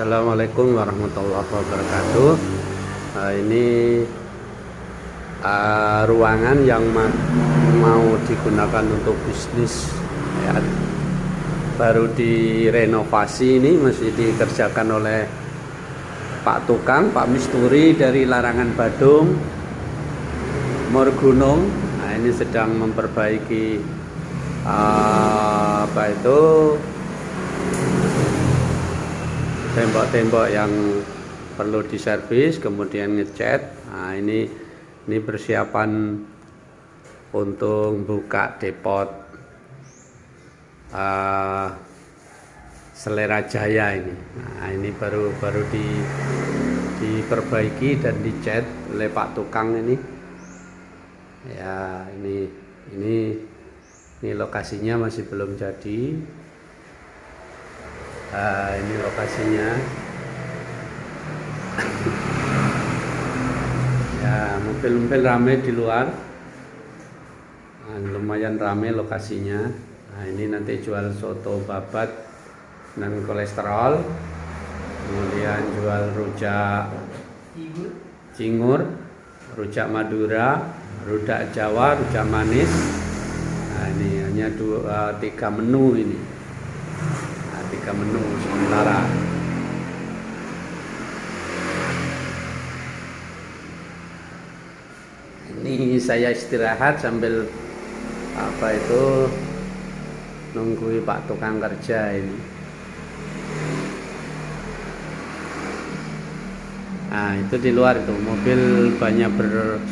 Assalamualaikum warahmatullahi wabarakatuh nah, ini uh, ruangan yang ma mau digunakan untuk bisnis ya. baru direnovasi ini masih dikerjakan oleh Pak Tukang, Pak Misturi dari Larangan Badung Morgunung nah ini sedang memperbaiki uh, apa itu tembok-tembok yang perlu diservis kemudian ngecat nah ini ini persiapan untuk buka depot uh, selera jaya ini. Nah ini baru baru di diperbaiki dan dicat oleh Pak Tukang ini. Ya ini ini ini lokasinya masih belum jadi Nah, ini lokasinya. ya, mobil-mobil rame di luar. Nah, lumayan rame lokasinya. Nah, ini nanti jual soto babat dan kolesterol. Kemudian jual rujak cingur, rujak Madura, rujak Jawa, rujak manis. Nah, ini hanya dua tiga menu ini tiga menu sementara. Ini saya istirahat sambil apa itu nunggu Pak tukang kerja ini. Nah itu di luar itu. Mobil banyak ber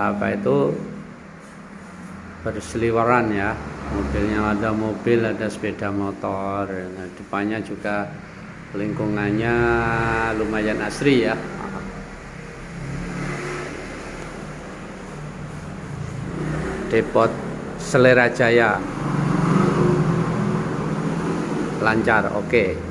apa itu berseliweran ya. Mobilnya ada mobil ada sepeda motor. Nah, depannya juga lingkungannya lumayan asri ya. Depot selera jaya. Lancar oke. okay.